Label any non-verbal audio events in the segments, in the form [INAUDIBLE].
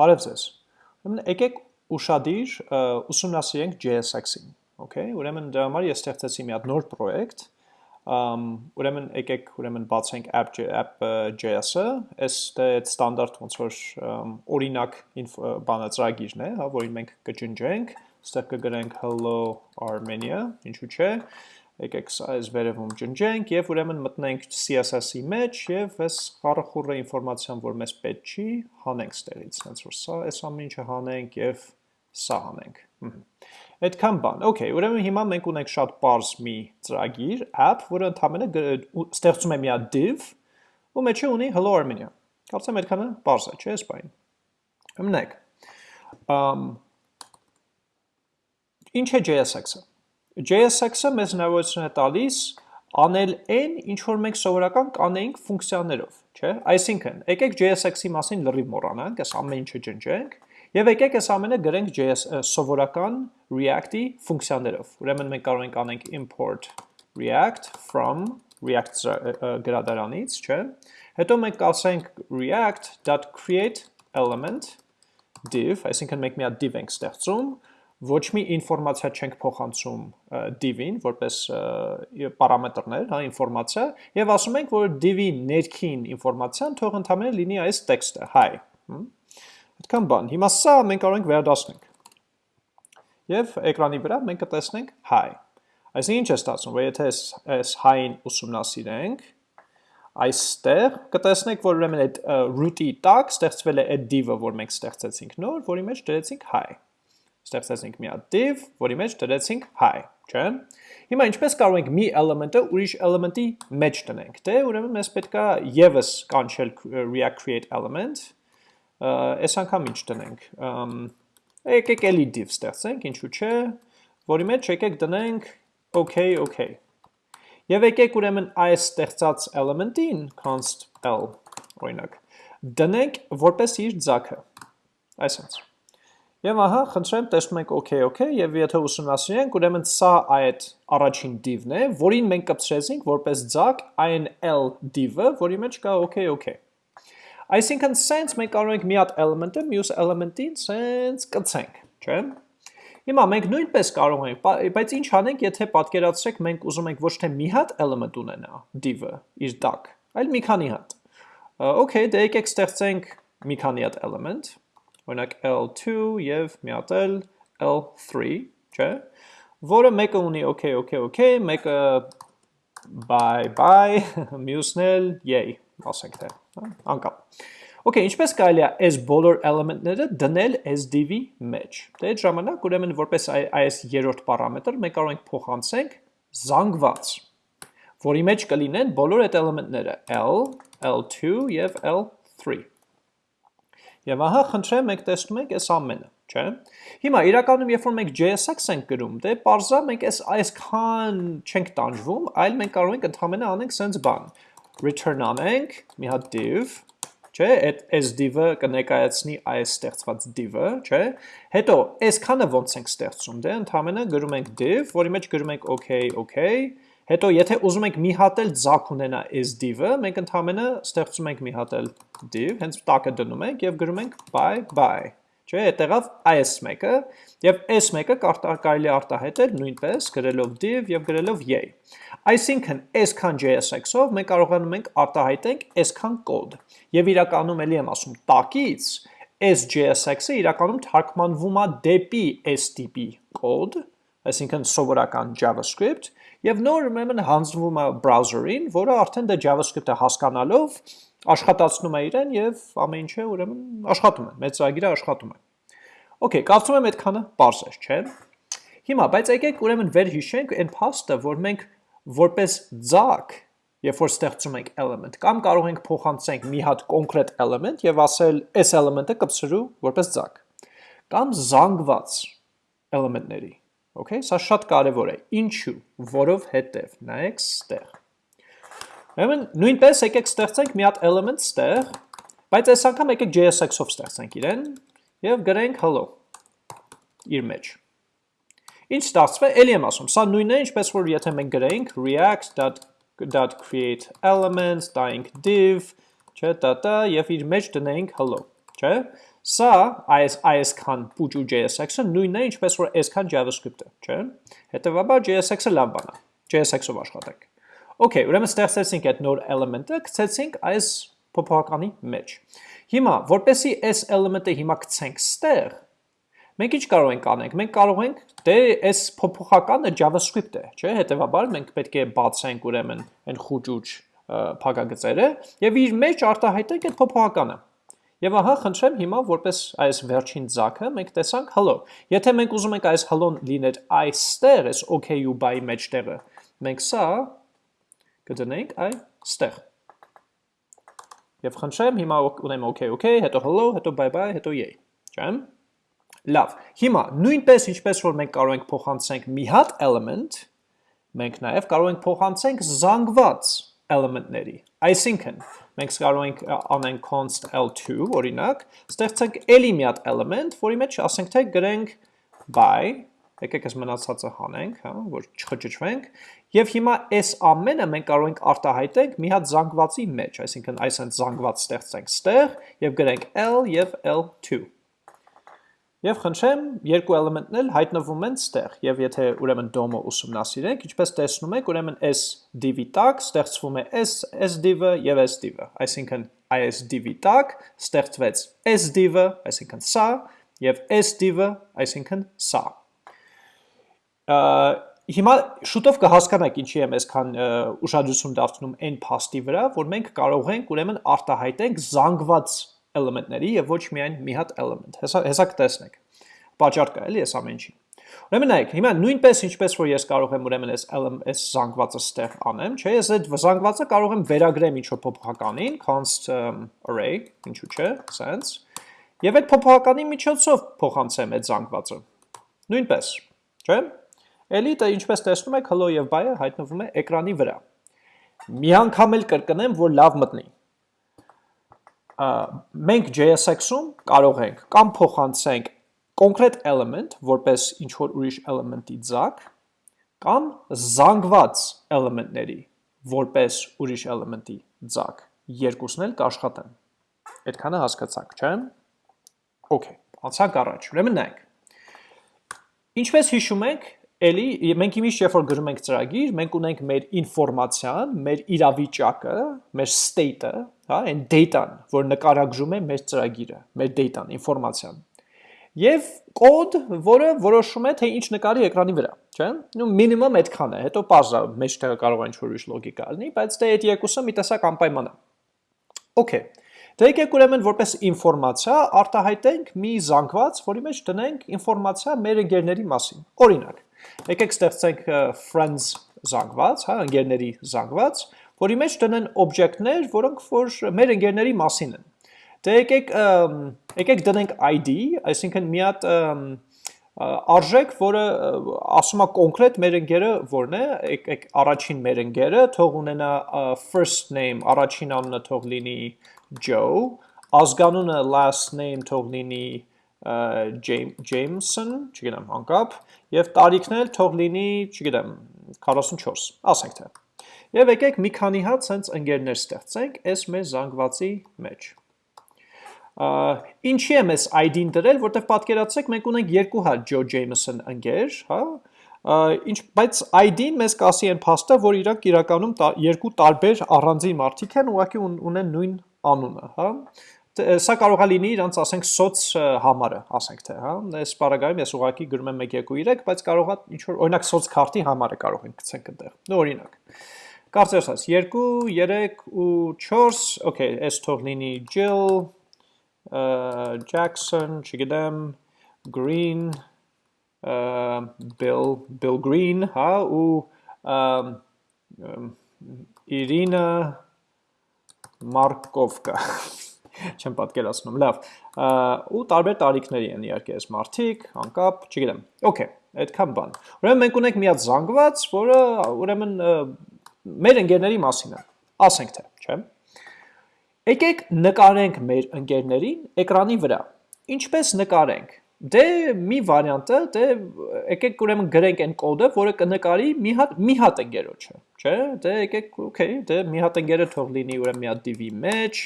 Բարև ձեզ։ Ուրեմն եկեք ուշադիր ուսումնասիրենք JSX-ին, okay? Ուրեմն դրա համար ես ստեղծեցի մի հատ նոր պրոյեկտ, ուրեմն եկեք ուրեմն բացենք app.js-ը, այս դե ստանդարտ ոնց որ օրինակ բանը ծրագիրն է, հա, որին մենք կջնջենք, ստեղ կգրենք hello Armenia, ինչու՞ չէ, եկեք սա այս վերևում ջնջենք եւ ուրեմն մտնենք CSS-ի մեջ եւ այս խառախուռը ինֆորմացիան, որ մեզ պետք չի, հանենք ստեղից, հենց որ սա այս ամեն ինչը հանենք եւ սա հանենք։ Այդքան բան։ Okay, ուրեմն հիմա մենք ունենք շատ པարզ մի ծրագիր, app, որը ընդհանրապես ստեղծում է մի հատ div, ու մեջը ունի hello Armenia։ Կարծեմ այդքանը པարզ է, չէ՞, բան։ Ըմնեք։ Ամ Ինչ է JSX-ը։ JSX-ը մեզ հնարավորություն է տալիս անել այն, ինչ որ մենք սովորական կանեինք ֆունկցիաներով, չէ՞։ Այսինքն, եկեք JSX-ի մասին լրիվ մոռանանք, այս ամեն ինչը ջնջենք, եւ եկեք այս ամենը գրենք JS սովորական React-ի ֆունկցիաներով։ Ուրեմն մենք կարող ենք անենք import react from react գրադարանից, չէ՞։ Հետո մենք կասենք react.create element div, այսինքն մենք մի հատ div ենք ստեղծում, ոչ մի ինֆորմացիա չենք փոխանցում div-ին, որպես պարամետրներ, հա, ինֆորմացիա, եւ ասում ենք, որ div-ի ներքին ինֆորմացիան թող ընդհանրապես լինի այս տեքստը, hi։ Այդքան բան։ Հիմա սա մենք կարող ենք վերադասնենք։ Եվ էկրանի վրա մենք կտեսնենք hi։ Այսինքն ինչ է ստացվում, որ եթե այս hi-ին ուսումնասիրենք, այստեղ կտեսնենք, որ ուրեմն այդ root-ի տակ ստեղծվել է այդ div-ը, որ մենք ստեղծեցինք նոր, որի մեջ դրեցինք hi ստեղծեցինք մի հատ div, որի մեջ դրեցինք hi, չէ՞։ Հիմա ինչպես կարող ենք մի element-ը ուրիշ element-ի մեջ տնենք։ Դե ուրեմն մեզ պետքա եւս կանչել react create element, այս անգամ ինչ տնենք։ Եկեք էլի div ստեղծենք, ինչու՞ չէ, որի մեջ եկեք դնենք okay, okay։ Եվ եկեք ուրեմն այս ստեղծած element-ին const l օրինակ դնենք որպես իր ձակը։ Այսպես Եվ ահա, խնդրեմ, տեսնում ենք OK, OK, եւ եթե ուսումնասիրենք, ուրեմն սա այդ առաջին div-ն է, որին մենք կպցրեցինք որպես ձակ այն L div-ը, որի մեջ կա OK, OK։ Այսինքն, sense մենք կարող ենք մի հատ element-ը մյուս element-ին sense կցենք, չէ՞։ Հիմա մենք նույնպես կարող ենք, բայց ինչ անենք, եթե պատկերացրեք մենք ուզում ենք ոչ թե մի հատ element ունենա div-ը իր տակ, այլ մի քանի հատ։ Okay, դե եկեք ստեղծենք մի քանի հատ element, օրինակ L2 եւ մի հատ էլ L3, չէ՞, որը մեկը ունի okay, okay, okay, մեկը bye bye, [LAUGHS] մյուսն էլ yay, ասենք թե, հա, անկապ։ Okay, ինչպես կարելի է այս բոլոր էլեմենտները դնել div-ի մեջ։ Դե այդ ժամանակ ուրեմն որպես այս երրորդ պարամետր մենք կարող ենք փոխանցենք զանգված, որի մեջ կլինեն բոլոր այդ էլեմենտները L, L2 եւ L3։ Եվ ահա խնդրեմ մենք տեսնում ենք այս ամենը, չէ՞։ Հիմա իրականում երբ որ մենք JSX ենք գրում, դե parza մենք այս այսքան չենք տանջվում, այլ մենք կարող ենք ընդհանրապես անենք sense բան։ Return անենք մի հատ div, չէ, այդ այս div-ը կներկայացնի այս ստեղծված div-ը, չէ։ Հետո այսքանը ոնց ենք ստեղծում, դե ընդհանրապես գրում ենք div, որի մեջ գրում ենք okay, okay, Հետո եթե ուզում ենք մի հատ էլ ձակ ունենա is div-ը, մենք ընդհանրապես ստեղծում ենք մի հատ էլ div, հենց տակը դնում ենք եւ գրում ենք bye bye։ Չէ, այդտեղավ այս մեկը եւ այս մեկը կարելի արտահայտել նույնպես գրելով div եւ գրելով yay։ Այսինքն, այսքան JSX-ով մենք կարողանում ենք արտահայտենք այսքան կոդ։ Եվ իրականում էլի եմ ասում, տակից այս JSX-ը իրականում թարգմանվում է դեպի այս տիպի կոդ, այսինքն սովորական JavaScript, եւ նոր ուրեմն հանձնվում է browser-ին, որը արդեն դա JavaScript-ը հասկանալով աշխատացնում է իրեն եւ ամեն ինչը ուրեմն աշխատում է, մեծ ծրագիրը աշխատում է։ Okay, կարծում եմ այդքանը པարզ է, չէ՞։ Հիմա, բայց եկեք ուրեմն վերհիշենք այն փաստը, որ մենք որպես ձակ, երբ որ ստեղծում ենք element, կամ կարող ենք փոխանցենք մի հատ կոնկրետ element եւ ասել այս element-ը կպցրու որպես ձակ։ Կամ զանգված element-ների Okay, սա շատ կարևոր է։ Ինչու՞, որով հետև։ Նայեք ստեղ։ Ուրեմն նույնպես եկեք ստեղծենք մի հատ element ստեղ, բայց այս անգամ եկեք JSX-ով ստեղծենք իրեն եւ գրենք hello իր մեջ։ Ինչ ստացվում է, ելի եմ ասում, սա նույնն է, ինչպես որ եթե մենք գրեինք react.create elements, տայինք div, չէ, տա-տա, եւ իր մեջ դնեինք hello, չէ։ Սա այս այսքան պուճ ու JSX-ը նույնն է, ինչպես որ այսքան JavaScript-ը, չէ՞։ Հետևաբար JSX-ը լավ բան է։ JSX-ով աշխատեք։ Okay, ուրեմն ստեղծեցինք այդ նոր element-ը, գցեցինք այս փոփոխականի մեջ։ Հիմա, որպեսի այս element-ը հիմա գցենք ստեղ, մենք ինչ կարող ենք անենք։ Մենք կարող ենք դե այս փոփոխականը JavaScript է, չէ՞։ Հետևաբար մենք պետք է բացենք ուրեմն այն խուճուճ փակագծերը եւ իր մեջ արտահայտենք այդ փոփոխականը։ Եվ ահա խնդրեմ հիմա որպես այս վերջին ձակը մենք տեսանք hello։ Եթե մենք ուզում ենք այս hello լիներ այստեղ, այս okay-ու buy մեջտեղը, մենք սա կդնենք այստեղ։ Եվ խնդրեմ հիմա ունեմ okay, okay, հետո hello, հետո bye bye, հետո yay։ Չեմ։ Լավ։ Հիմա նույնպես ինչպես որ մենք կարող ենք փոխանցենք մի հատ element, մենք նաև կարող ենք փոխանցենք զանգված element-ների։ Այսինքն, մենք կարող ենք անենք const l2, օրինակ, ստեղծենք էլի մի հատ element, որի մեջ ասենք թե գրենք by, եկեք այս մնացածը հանենք, հա, որ չխճճվենք, եւ հիմա այս ամենը մենք կարող ենք արտահայտենք մի հատ զանգվածի մեջ, այսինքն այս հենց զանգված ստեղծենք ստեղ եւ գրենք l եւ l2 Եվ խնդրեմ, երկու էլեմենտն էլ հայտնվում են ստեղ, եւ եթե ուրեմն DOM-ը ուսումնասիրենք, ինչպես տեսնում եք, ուրեմն S div-ի տակ ստեղծվում է S S div-ը եւ S div-ը, այսինքն IS div-ի տակ ստեղծվեց S div-ը, այսինքն սա, եւ S div-ը, այսինքն սա։ Հիմա շուտով կհասկանաք ինչի եմ այսքան ուշադրություն դարձնում այն փաստի վրա, որ մենք կարող ենք ուրեմն արտահայտենք զանգված էլեմենտների եւ ոչ միայն մի հատ էլեմենտ։ Հեսա հեսա կտեսնեք։ Պաճառ կա էլի այս ամեն ինչին։ Ուրեմն նայեք, հիմա նույնպես ինչպես որ ես կարող եմ ուրեմն այս այս զանգվածը ստեղ անեմ, չէ, ես այդ զանգվածը կարող եմ վերագրեմ ինչ որ փոփոխականին, const array, ինչու՞ չէ, sense։ Եվ այդ փոփոխականի միջոցով փոխանցեմ այդ զանգվածը։ Նույնպես, չէ՞։ Էլի դա ինչպես տեսնում եք, hello եւ bye-ը հայտնվում է էկրանի վրա։ Մի անգամ էլ կրկնեմ, որ լավ մտնի մենք JSX-ում կարող ենք կամ փոխանցենք կոնկրետ element, որպես ինչ որ ուրիշ element-ի ձակ, կամ զանգված element-ների, որպես ուրիշ element-ի ձակ, երկուսն էլ կաշխատեն։ Այդքանը հասկացաք, չէ՞։ Okay, անցանք առաջ։ Ուրեմն նայեք։ Ինչպես հիշում եք, Էլի մենք իմիշտ երբ որ գրում ենք ծրագիր, մենք ունենք մեր ինֆորմացիան, մեր իրավիճակը, մեր state-ը, հա, այն data-ն, որ նկարագրում է մեր ծրագիրը, մեր data-ն, ինֆորմացիան։ Եվ կոդ, որը որոշում է թե ինչ նկարի էկրանի վրա, չէ՞։ Նու մինիմում այդքան է, հետո բարձր մեջտեղը կարող է ինչ-որ ուրիշ լոգիկա լինի, բայց դե այդ երկուսը մի տեսակ անպայման է։ Okay։ Դե եկեք ուրեմն որպես ինֆորմացիա արտահայտենք մի զանգված, որի մեջ դնենք ինֆորմացիա մեր ընկերների մասին։ Օրինակ, Եկեք ստեղծենք friends զանգված, հա, ընկերների զանգված, որի մեջ տնեն օբյեկտներ, որոնք որ մեր ընկերների մասին են։ Դե եկեք եկեք դնենք ID, այսինքն մի հատ արժեք, որը ասում է կոնկրետ մեր ընկերը որն է, եկեք առաջին մեր ընկերը թող ունենա first name, առաջին անունը թող լինի Joe, ազգանունը last name թող լինի Jameson, չգիտեմ, անկապ, եւ տարիքն էլ թող լինի, չգիտեմ, 44, ասենք թե։ Եվ եկեք մի քանի հատ sense ընկերներ ստեղծենք այս մեր զանգվածի մեջ։ Ինչի եմ այս ID-ն դրել, որտեղ պատկերացրեք մենք ունենք երկու հատ Joe Jameson ընկեր, հա, ինչ բայց ID-ն մեզ կասի այն փաստը, որ իրանք իրականում երկու տարբեր առանձին մարդիկ են, ուղղակի ունեն նույն անունը, հա սա կարող է լինի իրանց ասենք սոց համարը, ասենք թե, հա, այս բaragայում ես ուղակի գրում եմ 1 2 3, բայց կարող է ինչ որ օրինակ սոց քարտի համարը կարող ենք գցենք այնտեղ։ Նո օրինակ։ Կարծես ասած 2, 3 ու 4, okay, այս թող լինի Jill, Jackson, չգիտեմ, Green, Bill, Bill Green, հա, ու Իրինա Մարկովկա չեմ պատկերացնում, լավ, ու տարբեր տարիքների են իհարկե այս մարդիկ, անկապ, չգիտեմ, okay, այդքան բան։ Ուրեմն մենք ունենք մի հատ զանգված, որը ուրեմն մեր ընկերների մասին է, ասենք թե, չէ։ Եկեք նկարենք մեր ընկերներին էկրանի վրա։ Ինչպես նկարենք։ Դե մի վարիանտը, դե եկեք ուրեմն գրենք այն կոդը, որը կնկարի մի հատ մի հատ ընկերոջը, չէ՞։ Դե եկեք, okay, դե մի հատ ընկերը թող լինի ուրեմն մի հատ div-ի մեջ,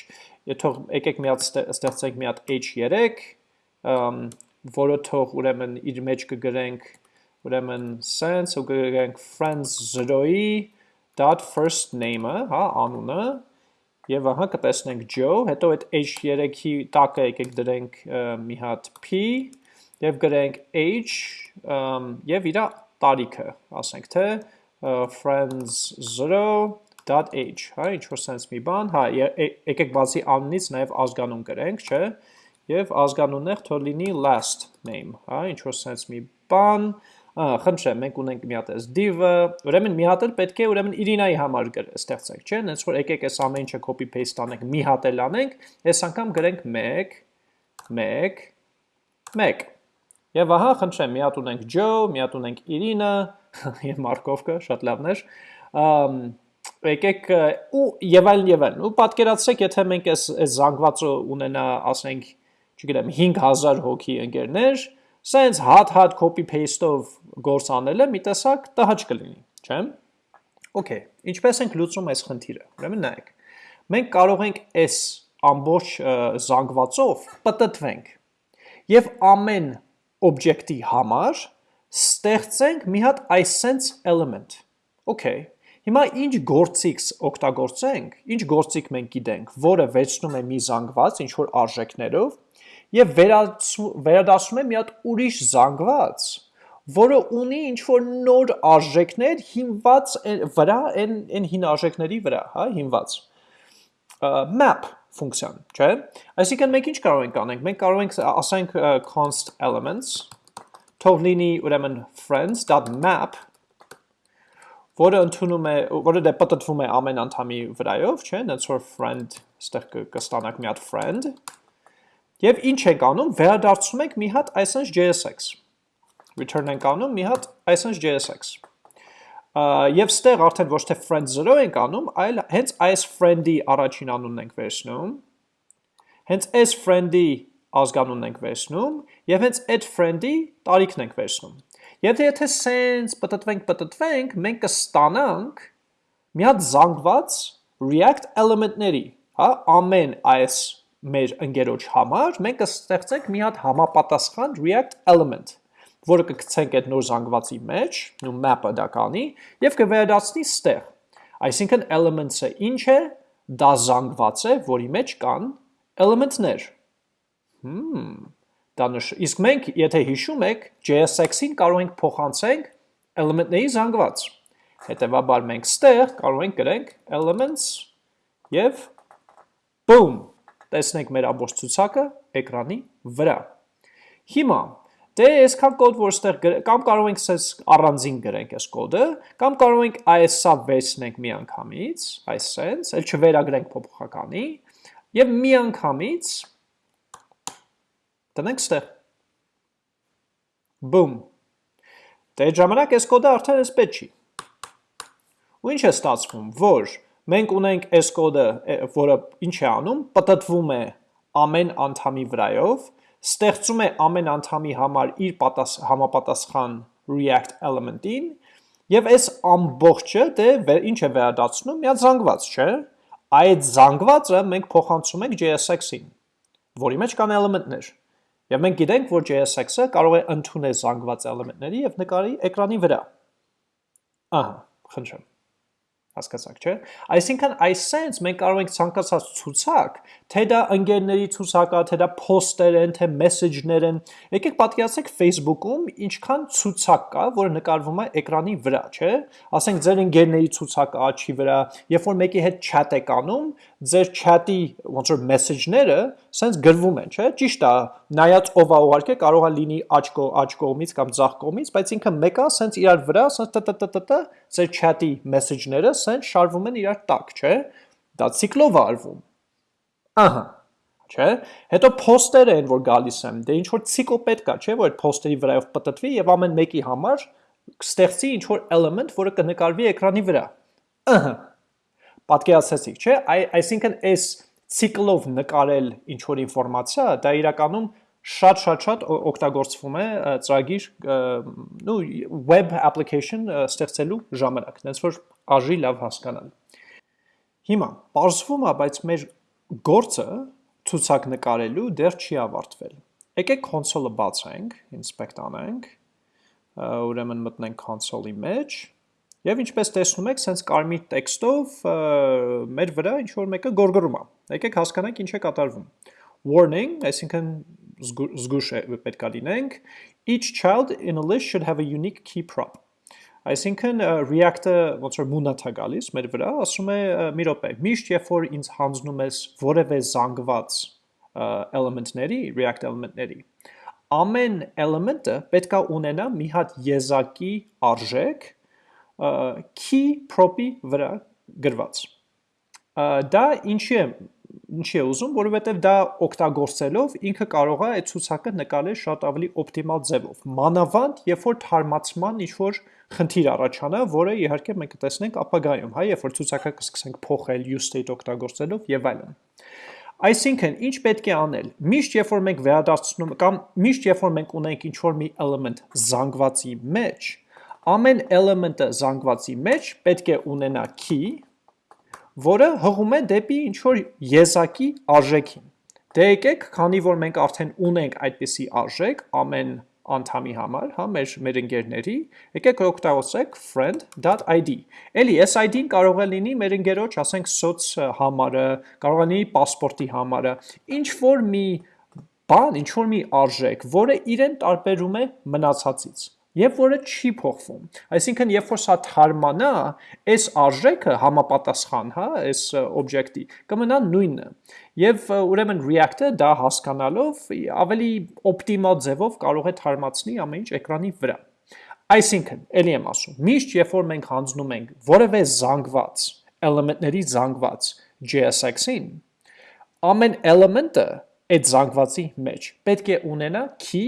թող եկեք մի հատ ստեղծենք մի հատ h3, որը թող ուրեմն իր մեջ կգրենք ուրեմն sense ու կգրենք friends 0-ի dot first name-ը, հա, անունը, եւ ահա կտեսնենք Joe, հետո այդ h3-ի տակը եկեք դրենք մի հատ p եւ գրենք h եւ իր տարիքը, ասենք թե friends 0.h, հա, ինչ որ sense մի բան, հա, եկեք բացի անունից նաև ազգանուն գրենք, չէ, եւ ազգանունն է թող լինի last name, հա, ինչ որ sense մի բան, խնդրեմ, մենք ունենք մի հատ այս div-ը, ուրեմն մի հատ էլ պետք է ուրեմն Իրինայի համար ստեղծենք, չէ՞, հենց որ եկեք այս ամեն ինչը copy paste անենք, մի հատ էլ անենք, այս անգամ գրենք 1 1 1 Եվ ահա, խնդրեմ, մի հատ ունենք Joe, մի հատ ունենք Իրինա, [LAUGHS] եւ Մարկովկը, շատ լավն էր։ Եկեք ու եւ այլն եւ այլն։ Ու պատկերացրեք, եթե մենք այս այս զանգվածը ունենա, ասենք, չգիտեմ, 5000 հոգի ընկերներ, սենց հատ-հատ copy paste-ով գործ անելը մի տեսակ տհաճ կլինի, չէ՞։ Okay, ինչպես ենք լուծում այս խնդիրը։ Ուրեմն նայեք։ Մենք կարող ենք այս ամբողջ զանգվածով պատտվենք եւ ամեն օբյեկտի համար ստեղծենք մի հատ iSense element։ Okay, հիմա ինչ գործիք օգտագործենք, ինչ գործիք մենք գիտենք, որը վերցնում է մի զանգված ինչ որ արժեքներով եւ վերադասում է մի հատ ուրիշ զանգված, որը ունի ինչ որ նոր արժեքներ հիմված վրա այն այն հին արժեքների վրա, հա, հիմված map ֆունկցիան, չէ՞։ Այսինքն մենք ինչ կարող ենք անենք։ Մենք կարող ենք ասենք const elements թող լինի ուրեմն friends.map որը ընդունում է, որը դե պատտվում է ամեն անդամի վրայով, չէ՞, այնց որ friend, այստեղ կստանանք մի հատ friend։ Եվ ինչ ենք անում, վերադարձում ենք մի հատ isense JSX։ Return ենք անում մի հատ isense JSX եւ ստեղ արդեն ոչ թե friend 0 ենք անում, այլ հենց այս friend-ի առաջին անունն ենք վերցնում, հենց այս friend-ի ազգանունն ենք վերցնում եւ հենց այդ friend-ի տարիքն ենք վերցնում։ Եթե եթե sense պատտվենք պատտվենք, մենք կստանանք մի հատ զանգված React element-ների, հա, ամեն այս մեր ընկերոջ համար մենք կստեղծենք մի հատ համապատասխան React element որը կգցենք այդ նոր զանգվածի մեջ, նու map-ը դա կանի, եւ կվերադարձնի ստեղ։ Այսինքն elements-ը ինչ է, դա զանգված է, որի մեջ կան element-ներ։ Հմ, դա նշ, իսկ մենք, եթե հիշում եք, JSX-ին կարող ենք փոխանցենք element-ների զանգված։ Հետևաբար մենք ստեղ կարող ենք գրենք elements եւ boom, տեսնենք մեր ամբողջ ցուցակը էկրանի վրա։ Հիմա Դե այսքան կոդ, որ ստեղ կամ կարող ենք սես առանձին գրենք այս կոդը, կամ կարող ենք այս-սա վերցնենք մի անգամից, այս sense, էլ չվերագրենք փոփոխականի, եւ մի անգամից տնենք ստեղ։ Boom։ Դե ժամանակ այս կոդը արդեն էսպես չի։ Ու ինչ է ստացվում, որ մենք ունենք այս կոդը, որը ինչ է անում, պատտվում է ամեն անդամի վրայով, ստեղծում է ամեն անդամի համար իր պատաս, համապատասխան React element-ին եւ այս ամբողջը դե ինչ է վերադառնում մի հատ զանգված, չէ՞։ Այդ զանգվածը մենք փոխանցում ենք JSX-ին, որի մեջ կան element-ներ։ Եվ մենք գիտենք, որ JSX-ը կարող է ընդունել զանգված element-ների եւ նկարի էկրանի վրա։ Ահա, խնդրեմ հասկացաք, չէ։ Այսինքն այս sense մենք կարող ենք ցանկացած ցուցակ, թե դա ընկերների ցուցակա, թե դա post-եր են, թե message-ներ են, եկեք պատկերացրեք Facebook-ում ինչքան ցուցակ կա, որը նկարվում է էկրանի վրա, չէ։ Ասենք ձեր ընկերների ցուցակը աչքի վրա, երբ որ մեկի հետ chat եք անում, ձեր chat-ի ոնց որ message-ները sense գրվում են, չէ։ Ճիշտ է, նայած ով է ուղարկե կարող է լինի աչ կողմից կամ ձախ կողմից, բայց ինքը մեկը sense իրար վրա sense տտտտ ձեր chat-ի message-ները sense շարվում են իրար տակ, չէ։ Դա ցիկլով արվում։ Ահա չէ։ Հետո post-երը են, որ գալիս են, դե ինչ որ ցիկլ պետք է, չէ, որ այդ post-երի վրայով պատտվի եւ ամեն մեկի համար ստեղծի ինչ որ element, որը կնկարվի էկրանի վրա։ Ահա պատկերացեցիք, չէ։ Այսինքն այս ցիկլով նկարել ինչ որ ինֆորմացիա, դա իրականում շատ-շատ-շատ օգտագործվում է ծրագիր նու web application ստեղծելու ժամանակ, այնց որ արժի լավ հասկանալ։ Հիմա, բարձվում է, բայց մեր գործը ցուցակ նկարելու դեռ չի ավարտվել։ Եկեք console-ը բացենք, inspect անենք, ուրեմն մտնենք console-ի մեջ, եւ ինչպես տեսնում եք, sense կարմիր տեքստով մեր վրա ինչ որ մեկը գորգռում է։ Եկեք հասկանանք ինչ է կատարվում։ Warning, այսինքն զգուշ պետք է լինենք, each child in a list should have a unique key prop։ Այսինքն React-ը ոնց որ մունաթ է գալիս մեր վրա, ասում է մի րոպե, միշտ երբ որ ինձ հանձնում ես որևէ զանգված element-ների, React element-ների, ամեն element-ը պետք է ունենա մի հատ եզակի արժեք key prop-ի վրա գրված։ Դա ինչի է ինչի է ուզում, որովհետև դա օգտագործելով ինքը կարող է այդ ցուցակը նկարել շատ ավելի օպտիմալ ձևով։ Մանավանդ, երբ որ թարմացման ինչ որ խնդիր առաջանա, որը իհարկե մենք կտեսնենք ապագայում, հա, երբ որ ցուցակը կսկսենք փոխել use state օգտագործելով եւ այլն։ Այսինքն, ինչ պետք է անել։ Միշտ երբ որ մենք վերադարձնում կամ միշտ երբ որ մենք ունենք ինչ որ մի element զանգվածի մեջ, ամեն element-ը զանգվածի մեջ պետք է ունենա key, որը հղում է դեպի ինչ-որ եզակի արժեքին։ Դե եկեք, քանի որ մենք արդեն ունենք այդպիսի արժեք ամեն անդամի համար, հա, մեր մեր ընկերների, եկեք օգտագործենք friend.id։ Էլի այս ID-ն կարող է լինի մեր ընկերոջ, ասենք սոց համարը, կարող է լինի паспорտի համարը, ինչ որ մի բան, ինչ որ մի արժեք, որը իրեն տարբերում է մնացածից եւ որը չի փոխվում։ Այսինքն, երբ որ սա թարմանա, այս արժեքը համապատասխան, հա, այս օբյեկտի կմնա նույնը։ Եվ ուրեմն React-ը դա հասկանալով ավելի օպտիմալ ձևով կարող է թարմացնի ամեն ինչ էկրանի վրա։ Այսինքն, ելի եմ ասում, միշտ երբ որ մենք հանձնում ենք որևէ զանգված, element-ների զանգված JSX-ին, ամեն element-ը այդ զանգվածի մեջ պետք է ունենա key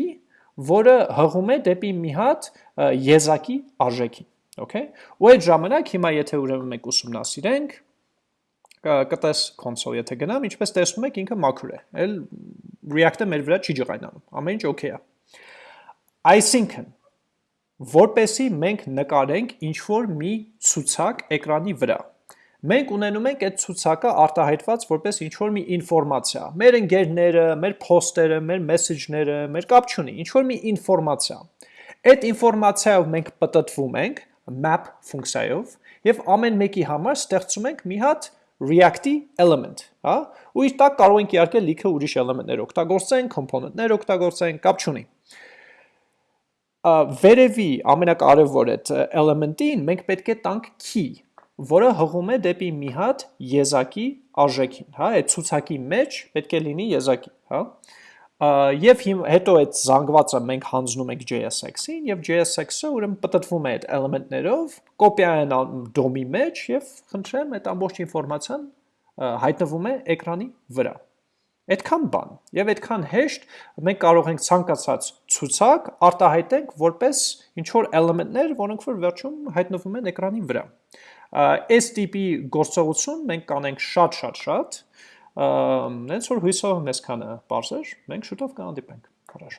որը հղում է դեպի մի հատ եզակի արժեքին, okay? Ու այդ ժամանակ հիմա եթե ուրեմն մենք ուսումնասիրենք, կտես console եթե գնամ, ինչպես տեսնում եք ինքը մաքուր է, էլ React-ը մեր վրա չի ջղայնանում, ամեն ինչ okay է։ Այսինքն, որպեսի մենք նկարենք ինչ որ մի ցուցակ էկրանի վրա, մենք ունենում ենք այդ ցուցակը արտահայտված որպես ինչ որ մի ինֆորմացիա։ Մեր ընկերները, մեր post-երը, մեր message-ները, մեր կապ չունի, ինչ որ մի ինֆորմացիա։ Այդ ինֆորմացիայով մենք պատտվում ենք map ֆունկցիայով եւ ամեն մեկի համար ստեղծում ենք մի հատ React-ի element, հա? Ու իր տակ կարող ենք իհարկե լիքը ուրիշ element-ներ օգտագործենք, component-ներ օգտագործենք, կապ չունի վերևի ամենակարևոր այդ element-ին մենք պետք է տանք key, որը հղում է դեպի մի հատ եզակի արժեքին, հա, այդ ցուցակի մեջ պետք է լինի եզակի, հա։ Եվ հետո այդ զանգվածը մենք հանձնում ենք JSX-ին եւ JSX-ը ուրեմն պատտվում է այդ էլեմենտներով, կոպիա են DOM-ի մեջ եւ խնդրեմ այդ ամբողջ ինֆորմացիան հայտնվում է էկրանի վրա։ Այդքան բան եւ այդքան հեշտ մենք կարող ենք ցանկացած ցուցակ արտահայտենք որպես ինչ որ էլեմենտներ, որոնք որ վերջում հայտնվում են էկրանի վրա Այս տիպի գործողություն մենք կանենք շատ-շատ-շատ, նենց որ հույսով մեզ քանը բարձր, մենք շուտով կհանդիպենք։ Առաջ